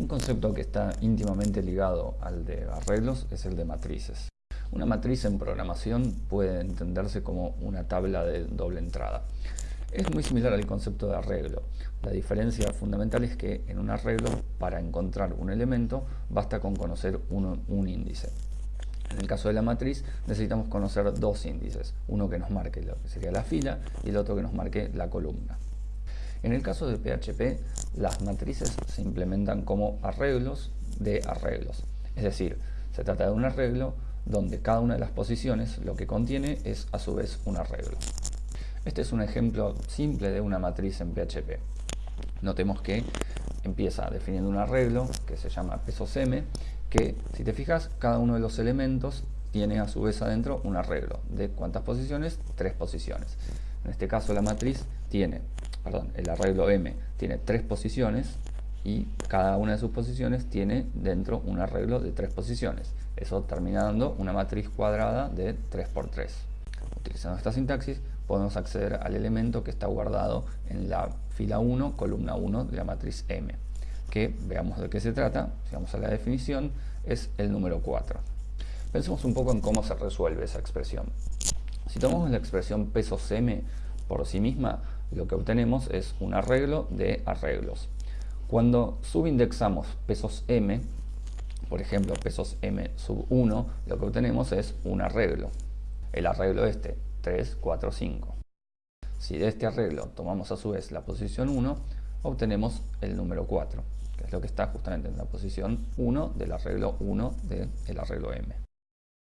Un concepto que está íntimamente ligado al de arreglos es el de matrices. Una matriz en programación puede entenderse como una tabla de doble entrada. Es muy similar al concepto de arreglo. La diferencia fundamental es que en un arreglo, para encontrar un elemento, basta con conocer un índice. En el caso de la matriz necesitamos conocer dos índices, uno que nos marque lo que sería la fila y el otro que nos marque la columna. En el caso de PHP, las matrices se implementan como arreglos de arreglos. Es decir, se trata de un arreglo donde cada una de las posiciones lo que contiene es a su vez un arreglo. Este es un ejemplo simple de una matriz en PHP. Notemos que empieza definiendo un arreglo que se llama pesos m, que si te fijas, cada uno de los elementos tiene a su vez adentro un arreglo. ¿De cuántas posiciones? Tres posiciones. En este caso la matriz tiene perdón, el arreglo M tiene tres posiciones y cada una de sus posiciones tiene dentro un arreglo de tres posiciones. Eso termina dando una matriz cuadrada de 3x3. Utilizando esta sintaxis podemos acceder al elemento que está guardado en la fila 1, columna 1 de la matriz M, que veamos de qué se trata, si vamos a la definición, es el número 4. Pensemos un poco en cómo se resuelve esa expresión. Si tomamos la expresión pesos M por sí misma, lo que obtenemos es un arreglo de arreglos. Cuando subindexamos pesos m, por ejemplo pesos m sub 1, lo que obtenemos es un arreglo. El arreglo este, 3, 4, 5. Si de este arreglo tomamos a su vez la posición 1, obtenemos el número 4, que es lo que está justamente en la posición 1 del arreglo 1 del arreglo m.